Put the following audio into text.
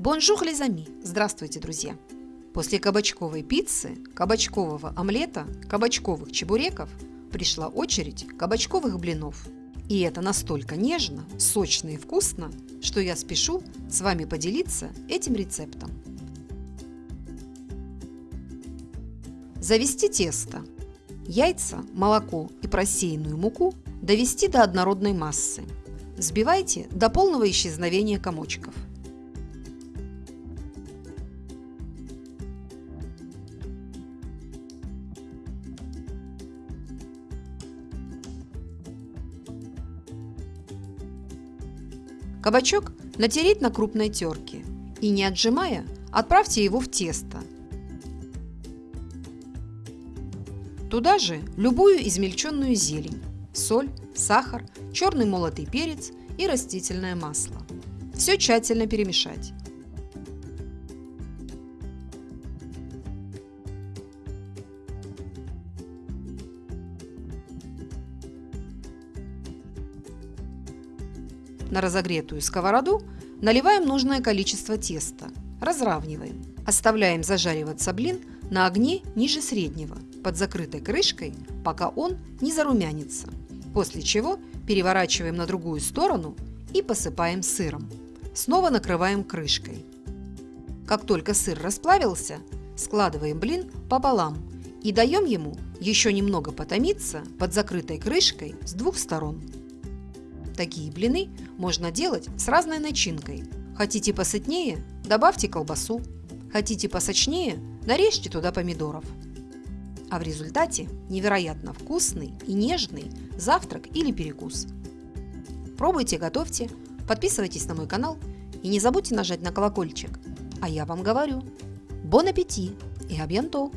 Bonjour les amis! Здравствуйте, друзья! После кабачковой пиццы, кабачкового омлета, кабачковых чебуреков пришла очередь кабачковых блинов. И это настолько нежно, сочно и вкусно, что я спешу с вами поделиться этим рецептом. Завести тесто. Яйца, молоко и просеянную муку довести до однородной массы. Взбивайте до полного исчезновения комочков – Кабачок натереть на крупной терке и не отжимая, отправьте его в тесто. Туда же любую измельченную зелень, соль, сахар, черный молотый перец и растительное масло. Все тщательно перемешать. На разогретую сковороду наливаем нужное количество теста, разравниваем. Оставляем зажариваться блин на огне ниже среднего, под закрытой крышкой, пока он не зарумянится. После чего переворачиваем на другую сторону и посыпаем сыром. Снова накрываем крышкой. Как только сыр расплавился, складываем блин пополам и даем ему еще немного потомиться под закрытой крышкой с двух сторон. Такие блины можно делать с разной начинкой. Хотите посытнее – добавьте колбасу. Хотите посочнее – нарежьте туда помидоров. А в результате невероятно вкусный и нежный завтрак или перекус. Пробуйте, готовьте, подписывайтесь на мой канал и не забудьте нажать на колокольчик. А я вам говорю, бон аппетит и абьянто!